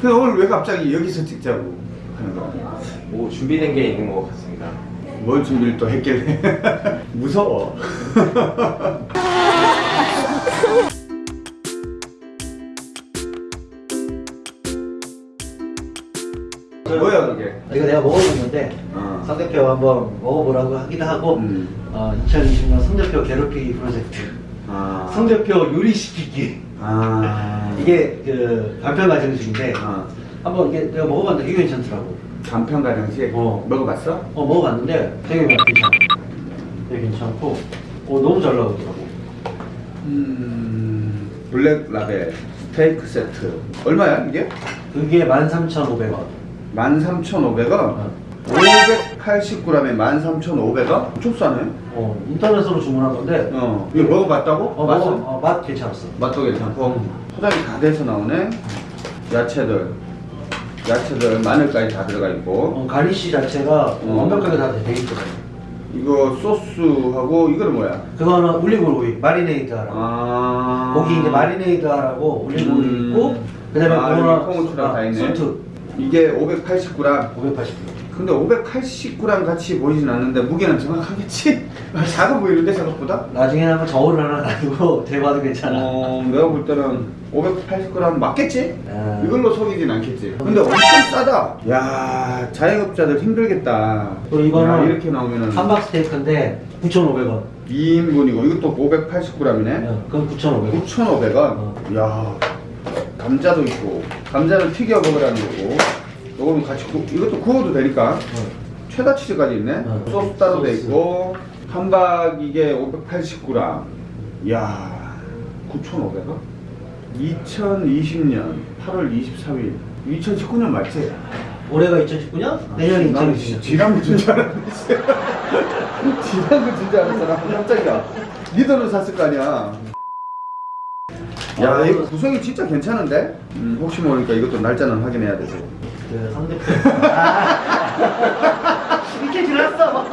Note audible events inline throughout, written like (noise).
근데 오늘 왜 갑자기 여기서 찍자고 하는 거야? 뭐 준비된 게 있는 것 같습니다. 뭘 준비를 또 했길래 (laughs) 무서워 (laughs) 뭐야 그게 이거 내가 먹어봤는데 어. 성대표 한번 먹어보라고 하기도 하고 음. 어, 2020년 성대표 괴롭히기 프로젝트 아. 성대표 요리시키기 아 이게 그 간편 가정식인데 어. 한번 이게 내가 먹어봤는데 되게 괜찮더라고 간편 가정식 어. 먹어봤어? 어 먹어봤는데 되게 괜찮아 되게 괜찮고 어, 너무 잘 나오더라고 음 블랙 라벨 스테이크 세트 얼마야 이게? 그게 13,500원 13,500원 어. 580g에 13,500원? 엄청 싸네 어, 인터넷으로 주문한 건데 어 이거 먹어봤다고? 어, 맛은? 먹어, 어, 맛 괜찮았어 맛도 괜찮고 포장이 다 돼서 나오네 야채들 야채들 마늘까지 다 들어가 있고 어, garnish 자체가 어. 완벽하게 다 돼 있거든 이거 소스하고 이거는 뭐야? 그거는 올리브 오일 marinade 하라고 아 고기 이제 marinade 하라고 올리브 오일 음. 있고 그 다음에 아, 그거는 여기 콩후추랑 다 있네. 수트 이게 580g 580g 근데 580g 같이 보이진 않는데 무게는 정확하겠지? (laughs) 작아 보이는데 생각보다? 나중에 한번 저울을 하나 가지고 대봐도 괜찮아. 어 내가 볼 때는 580g 맞겠지? 아. 이걸로 속이진 않겠지. 근데 엄청 싸다. 야 자영업자들 힘들겠다. 그리고 이거는 야, 이렇게 나오면은 함박 스테이크인데 9,500원. 2인분이고. 이것도 580g이네 어, 그건 9,500원. 9,500원? 어. 야 감자도 있고. 감자를 튀겨 먹으라는 거고 이거는 같이 구, 이것도 구워도 되니까. 최다 치즈까지 있네. 어. 소스 따로 돼. 있고. 함박 이게 580g 이야 9,500원? 2020년 8월 23일. 2019년 맞지? 올해가 2019년? 내년이 나는 2020년. 지난 거준 줄 알았는데 지난 줄 (laughs) 알았어. 나 깜짝이야. 니들은 샀을 거 아니야. 야 이거 구성이 진짜 괜찮은데? 음, 혹시 모르니까 이것도 날짜는 확인해야 되고 그 상대편 아, (laughs) 이렇게 지났어.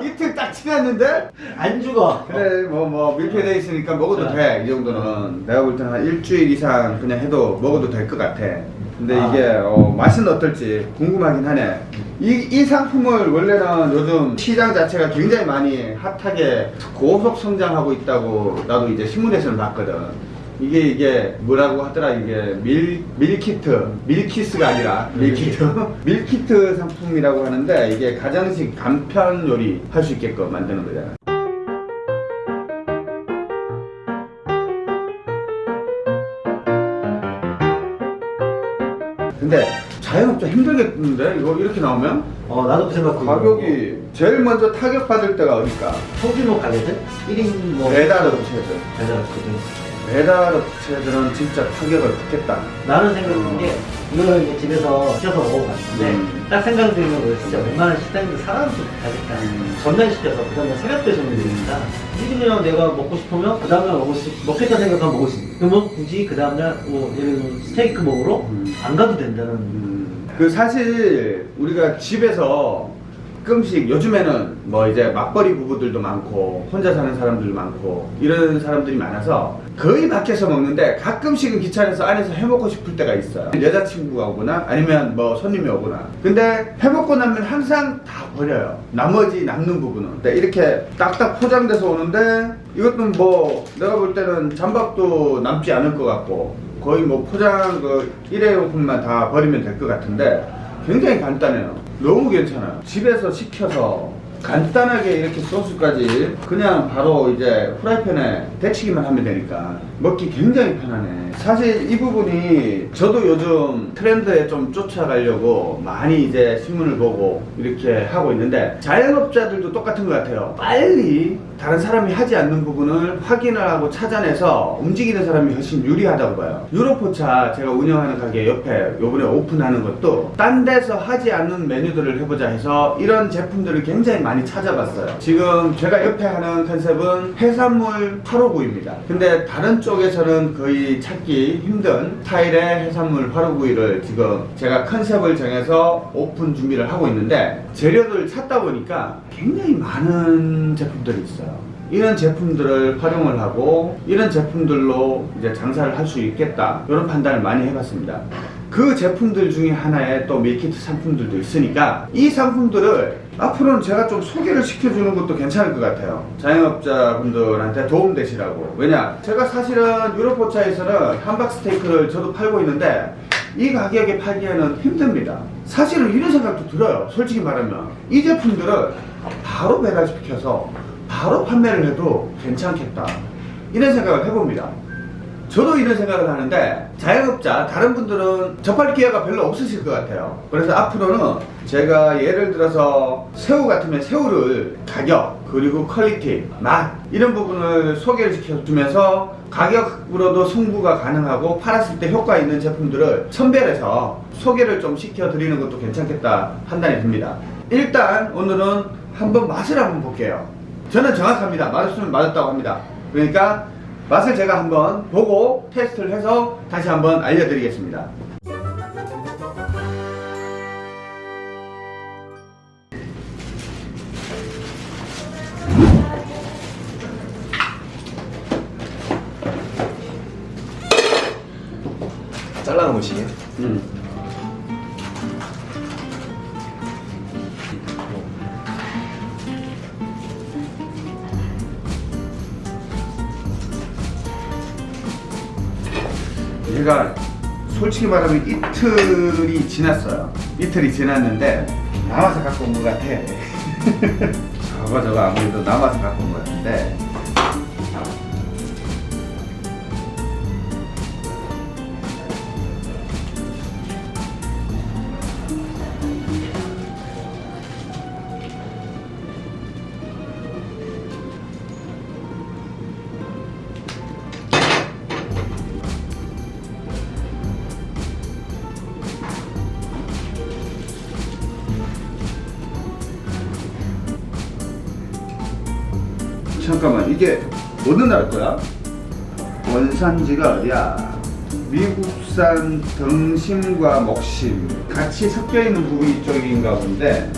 (laughs) 이틀 딱 지났는데? 안 죽어. 그래 뭐 뭐 밀폐돼 있으니까 먹어도 돼이 정도는. 내가 볼 때는 한 일주일 이상 그냥 해도 먹어도 될 것 같아. 근데 아. 이게 어, 맛은 어떨지 궁금하긴 하네. 이, 이 상품을 원래는 요즘 시장 자체가 굉장히 많이 hot하게 고속 성장하고 있다고 나도 이제 신문에서는 봤거든 이게 이게 뭐라고 하더라? 이게 밀 밀키트 밀키스가 아니라 밀키트 (laughs) 밀키트 상품이라고 하는데 이게 가정식 간편 요리 할 수 있게끔 만드는 거잖아 근데 자영업자 힘들겠는데? 이거 이렇게 나오면? 어 나도 그 생각 가격이 제일 먼저 타격 받을 때가 어딜까? 소규모 가게들? 1인 뭐 배달 업체들. 배달 업체들 배달 업체들은 진짜 타격을 받겠다. 나는 생각한 게 이거를 이제 집에서 시켜서 먹어봤는데 음. 딱 생각 드는 건 진짜 웬만한 식당들 사람도 가겠다 음. 전날시켜서 그 다음에 새벽 배송이 되니까 이그냥 내가 먹고 싶으면 그 다음날 먹을 수 먹겠다 생각하면 먹을 수 있는 그러면 굳이 그 다음날 뭐 예를 들면 스테이크 먹으러 음. 안 가도 된다는 음, 그 사실 우리가 집에서 가끔씩 요즘에는 뭐 이제 맞벌이 부부들도 많고 혼자 사는 사람들도 많고 이런 사람들이 많아서 거의 밖에서 먹는데 가끔씩은 귀찮아서 안에서 해먹고 싶을 때가 있어요. 여자친구가 오거나 아니면 뭐 손님이 오거나. 근데 해먹고 나면 항상 다 버려요. 나머지 남는 부분은. 이렇게 딱딱 포장돼서 오는데 이것도 뭐 내가 볼 때는 잠밥도 남지 않을 것 같고 거의 뭐 포장 그 일회용품만 다 버리면 될 것 같은데 굉장히 간단해요. 너무 괜찮아요. 집에서 시켜서 간단하게 이렇게 소스까지 그냥 바로 이제 프라이팬에 데치기만 하면 되니까 먹기 굉장히 편하네. 사실 이 부분이 저도 요즘 트렌드에 좀 쫓아가려고 많이 이제 신문을 보고 이렇게 하고 있는데 자영업자들도 똑같은 것 같아요. 빨리 다른 사람이 하지 않는 부분을 확인을 하고 찾아내서 움직이는 사람이 훨씬 유리하다고 봐요. 유로포차 제가 운영하는 가게 옆에 요번에 오픈하는 것도 딴 데서 하지 않는 메뉴들을 해보자 해서 이런 제품들을 굉장히 많이 찾아봤어요. 지금 제가 옆에 하는 컨셉은 해산물 859입니다. 근데 다른 쪽에서는 거의 찾기 힘든 스타일의 해산물 859를 지금 제가 컨셉을 정해서 오픈 준비를 하고 있는데 재료를 찾다 보니까 굉장히 많은 제품들이 있어요. 이런 제품들을 활용을 하고 이런 제품들로 이제 장사를 할 수 있겠다 이런 판단을 많이 해봤습니다. 그 제품들 중에 하나에 또 밀키트 상품들도 있으니까 이 상품들을 앞으로는 제가 좀 소개를 시켜주는 것도 괜찮을 것 같아요. 자영업자분들한테 도움 되시라고. 왜냐? 제가 사실은 유로포차에서는 함박 스테이크를 저도 팔고 있는데 이 가격에 팔기에는 힘듭니다. 사실은 이런 생각도 들어요. 솔직히 말하면. 이 제품들을 바로 배달시켜서 바로 판매를 해도 괜찮겠다. 이런 생각을 해봅니다. 저도 이런 생각을 하는데 자영업자 다른 분들은 접할 기회가 별로 없으실 것 같아요 그래서 앞으로는 제가 예를 들어서 새우 같으면 새우를 가격 그리고 퀄리티 맛 이런 부분을 소개를 시켜주면서 가격으로도 승부가 가능하고 팔았을 때 효과 있는 제품들을 선별해서 소개를 좀 시켜드리는 것도 괜찮겠다 판단이 듭니다 일단 오늘은 한번 맛을 한번 볼게요 저는 정확합니다 맛있으면 맛있다고 합니다 그러니까 맛을 제가 한번 보고 테스트를 해서 다시 한번 알려드리겠습니다. 잘라 놓으시게. 솔직히 말하면 이틀이 지났어요. 이틀이 지났는데 남아서 갖고 온 것 같아. (laughs) 저거 저거 아무래도 남아서 갖고 온 것 같은데 잠깐만 이게 어느 나라 거야? 원산지가 어디야? 미국산 등심과 목심 같이 섞여 있는 부위 쪽인가 본데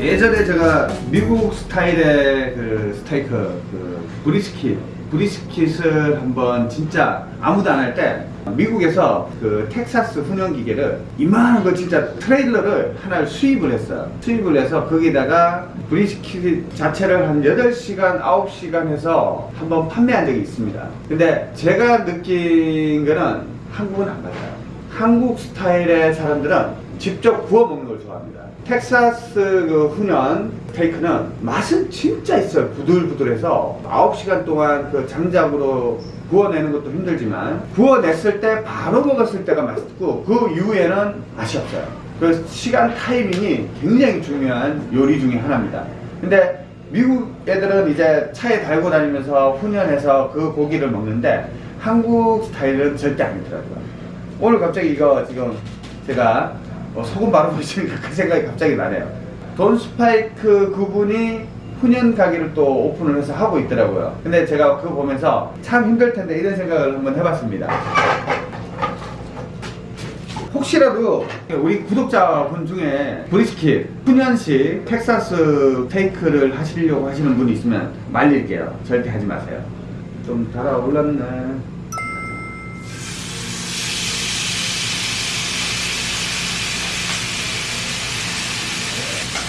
예전에 제가 미국 스타일의 그 스테이크 그 브리스킷 브리스킷을 한번 진짜 아무도 안 할 때 미국에서 그 텍사스 훈연 기계를 이만한 거 진짜 트레일러를 하나를 수입을 했어요. 수입을 해서 거기다가 브리스킷 자체를 한 8시간, 9시간 해서 한번 판매한 적이 있습니다. 근데 제가 느낀 거는 한국은 안 맞아요. 한국 스타일의 사람들은 직접 구워 먹는 걸 좋아합니다. 텍사스 그 훈연 스테이크는 맛은 진짜 있어요. 부들부들해서 9시간 동안 그 장작으로 구워내는 것도 힘들지만 구워냈을 때 바로 먹었을 때가 맛있고 그 이후에는 맛이 없어요. 그 시간 타이밍이 굉장히 중요한 요리 중에 하나입니다. 근데 미국 애들은 이제 차에 달고 다니면서 훈연해서 그 고기를 먹는데 한국 스타일은 절대 아니더라고요. 오늘 갑자기 이거 지금 제가 어, 소금 바로 (laughs) 보시니까 그 생각이 갑자기 나네요. 돈 스파이크 그분이 훈연 가게를 또 오픈을 해서 하고 있더라고요. 근데 제가 그거 보면서 참 힘들 텐데 이런 생각을 한번 해봤습니다. 혹시라도 우리 구독자분 중에 브리스킷 훈연식 텍사스 테이크를 하시려고 하시는 분이 있으면 말릴게요. 절대 하지 마세요. 좀 달아올랐네.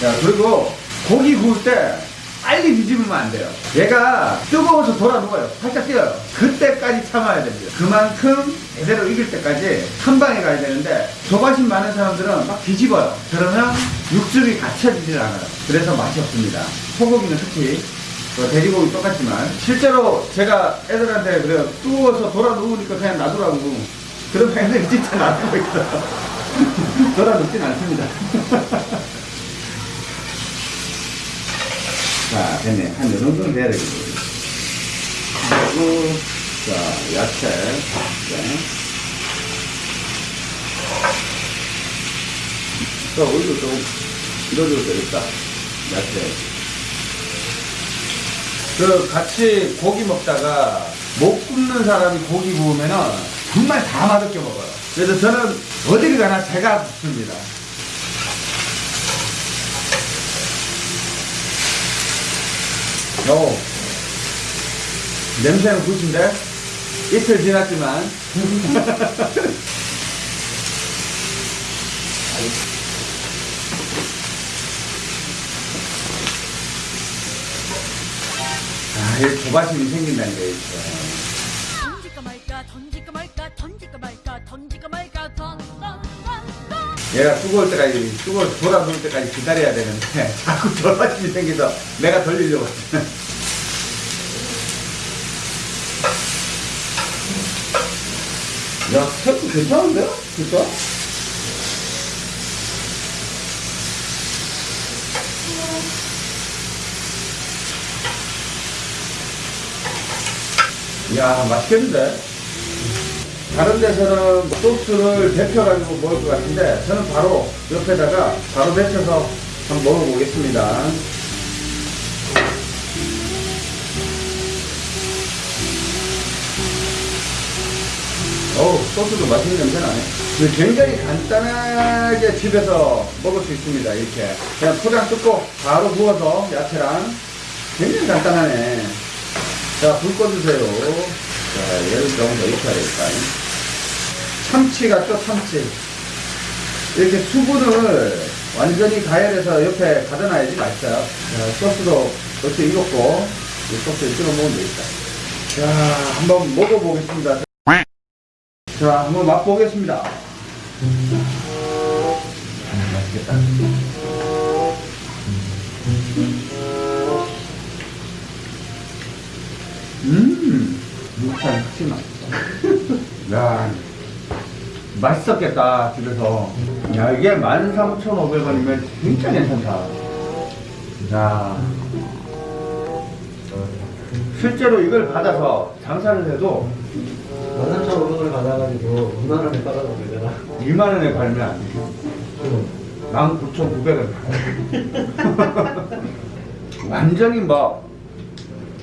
자 그리고 고기 구울 때 빨리 뒤집으면 안 돼요. 얘가 뜨거워서 돌아 녹아요. 살짝 뛰어요. 그때까지 참아야 됩니다. 그만큼 제대로 익을 때까지 한 방에 가야 되는데 조바심 많은 사람들은 막 뒤집어요. 그러면 육즙이 갖춰지질 않아요. 그래서 맛이 없습니다. 소고기는 특히 뭐 돼지고기 똑같지만 실제로 제가 애들한테 그래요 뜨거워서 돌아 누우니까 그냥 놔두라고. 그러면 애들이 진짜 놔두고 있어요. (laughs) 돌아 눕진 않습니다 (laughs) 자, 됐네. 한 요 정도는 돼야 되겠네. 그리고, 자, 야채. 네. 자, 오일도 좀 넣어줘도 되겠다. 야채. 그, 같이 고기 먹다가 못 굽는 사람이 고기 구우면은 정말 다 맛없게 먹어요. 그래서 저는 어디를 가나 제가 굽습니다. 어. 냄새는 굿인데? 이틀 지났지만. (laughs) 아, 이 조바심이 생긴다는 게 있어. 던질까 말까 던질까 말까 던질까 말까 던질까 말까 던던던던 얘가 뜨거울 때까지, 뜨거울 돌아놓을 때까지 기다려야 되는데, (laughs) 자꾸 조바심이 생겨서 내가 돌리려고. 야, 스테이크 괜찮은데? 진짜? 야, 맛있겠는데? 다른 데서는 소스를 데펴가지고 먹을 것 같은데, 저는 바로 옆에다가 바로 데쳐서 한번 먹어보겠습니다. 어우, 소스도 맛있는 냄새 나네. 굉장히 간단하게 집에서 먹을 수 있습니다, 이렇게. 그냥 포장 뜯고 바로 구워서 야채랑 굉장히 간단하네. 자, 불 꺼주세요. 자, 얘를 조금 더 익혀야 되겠다. 참치 같죠, 참치. 이렇게 수분을 완전히 가열해서 옆에 가둬놔야지 맛있어요. 자, 소스도 이렇게 익었고, 이 소스에 찍어 먹으면 되겠다. 자, 한번 먹어보겠습니다. 자, 한번 맛보겠습니다. 음, 맛있겠다. 음, 확실히 맛있다. 야, 맛있었겠다, 집에서. 야, 이게 13,500원이면 진짜 괜찮다. 야. 실제로 이걸 받아서 장사를 해도 13,500원을 받아가지고 2만 원에 빨아서 되잖아. 2만 원에 팔면 안 돼. 19,900원. (laughs) 완전히 막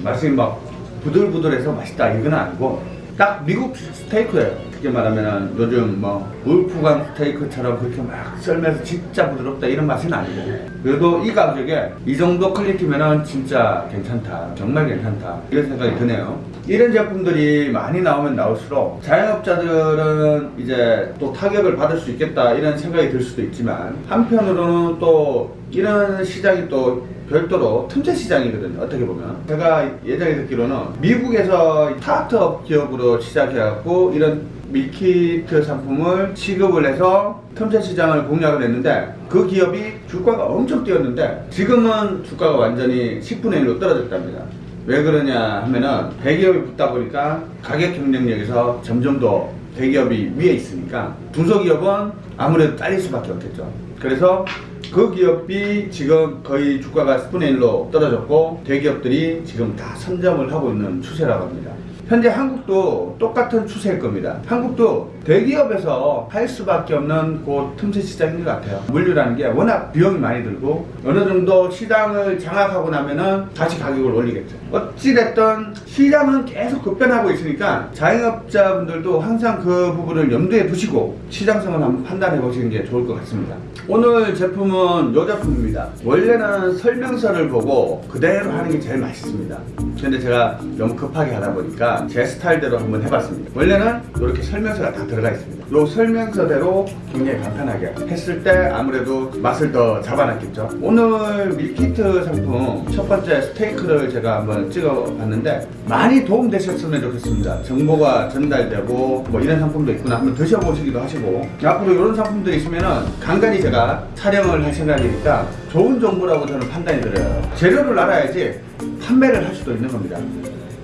맛이 막 부들부들해서 맛있다 이건 아니고 딱 미국 스테이크예요. 쉽게 말하면 요즘 뭐 울프강 스테이크처럼 그렇게 막 썰면서 진짜 부드럽다 이런 맛은 아니고 그래도 이 가격에 이 정도 퀄리티면 은 진짜 괜찮다. 정말 괜찮다. 이런 생각이 드네요. 이런 제품들이 많이 나오면 나올수록 자영업자들은 이제 또 타격을 받을 수 있겠다 이런 생각이 들 수도 있지만 한편으로는 또 이런 시장이 또 별도로 틈새 시장이거든요. 어떻게 보면 제가 예전에 듣기로는 미국에서 스타트업 기업으로 시작해갖고 이런 밀키트 상품을 취급을 해서 틈새 시장을 공략을 했는데 그 기업이 주가가 엄청 뛰었는데 지금은 주가가 완전히 10분의 1로 떨어졌답니다. 왜 그러냐 하면은 대기업이 붙다 보니까 가격 경쟁력에서 점점 더 대기업이 위에 있으니까 중소기업은 아무래도 딸릴 수밖에 없겠죠. 그래서 그 기업이 지금 거의 주가가 10분의 1로 떨어졌고 대기업들이 지금 다 선점을 하고 있는 추세라고 합니다. 현재 한국도 똑같은 추세일 겁니다. 한국도 대기업에서 할 수밖에 없는 그 틈새 시장인 것 같아요. 물류라는 게 워낙 비용이 많이 들고 어느 정도 시장을 장악하고 나면은 다시 가격을 올리겠죠. 어찌됐든 시장은 계속 급변하고 있으니까 자영업자분들도 항상 그 부분을 염두에 두시고 시장성을 한번 판단해 보시는 게 좋을 것 같습니다. 오늘 제품은 이 제품입니다. 원래는 설명서를 보고 그대로 하는 게 제일 맛있습니다. 근데 제가 너무 급하게 하다 보니까 제 스타일대로 한번 해봤습니다. 원래는 이렇게 설명서가 다 들어가 있습니다. 이 설명서대로 굉장히 간단하게 했을 때 아무래도 맛을 더 잡아놨겠죠. 오늘 밀키트 상품 첫 번째 스테이크를 제가 한번 찍어봤는데 많이 도움되셨으면 좋겠습니다. 정보가 전달되고 뭐 이런 상품도 있구나 한번 드셔보시기도 하시고 앞으로 이런 상품들이 있으면은 간간히 제가 촬영을 할 생각이니까 좋은 정보라고 저는 판단이 들어요. 재료를 알아야지 판매를 할 수도 있는 겁니다.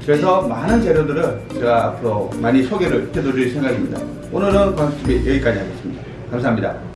그래서 많은 재료들을 제가 앞으로 많이 소개를 해드릴 생각입니다. 오늘은 광수TV 여기까지 하겠습니다. 감사합니다.